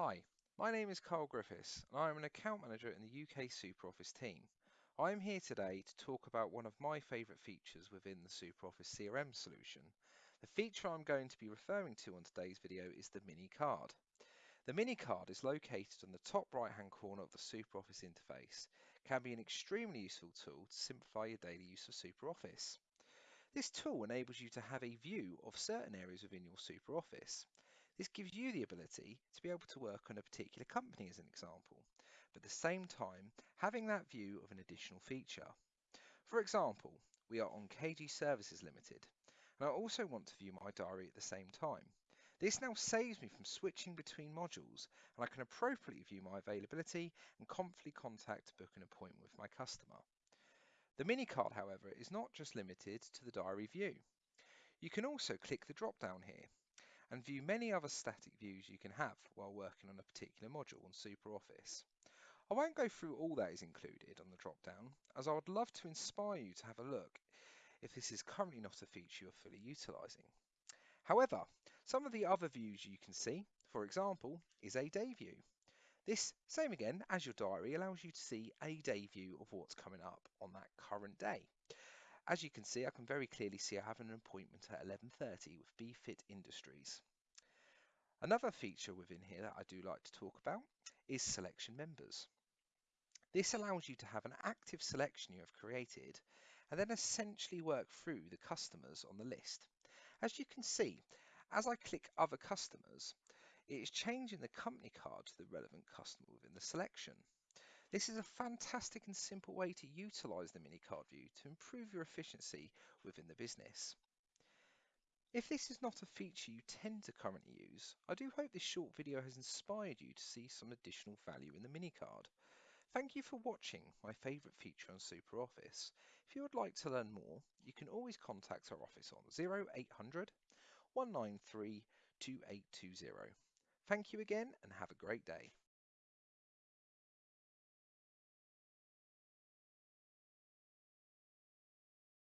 Hi, my name is Carl Griffiths and I am an account manager in the UK SuperOffice team. I am here today to talk about one of my favourite features within the SuperOffice CRM solution. The feature I'm going to be referring to on today's video is the mini card. The mini card is located on the top right hand corner of the SuperOffice interface, can be an extremely useful tool to simplify your daily use of SuperOffice. This tool enables you to have a view of certain areas within your SuperOffice. This gives you the ability to be able to work on a particular company as an example, but at the same time having that view of an additional feature. For example, we are on KG Services Limited, and I also want to view my diary at the same time. This now saves me from switching between modules, and I can appropriately view my availability and confidently contact to book an appointment with my customer. The mini card, however, is not just limited to the diary view. You can also click the drop down here and view many other static views you can have while working on a particular module on SuperOffice. I won't go through all that is included on the drop-down, as I would love to inspire you to have a look if this is currently not a feature you're fully utilising. However, some of the other views you can see, for example, is a day view. This, same again as your diary, allows you to see a day view of what's coming up on that current day. As you can see, I can very clearly see I have an appointment at 11.30 with BFit Industries. Another feature within here that I do like to talk about is selection members. This allows you to have an active selection you have created and then essentially work through the customers on the list. As you can see, as I click other customers, it is changing the company card to the relevant customer within the selection. This is a fantastic and simple way to utilize the mini card view to improve your efficiency within the business. If this is not a feature you tend to currently use, I do hope this short video has inspired you to see some additional value in the mini card. Thank you for watching my favourite feature on SuperOffice. If you would like to learn more, you can always contact our office on 0800 193 2820. Thank you again and have a great day.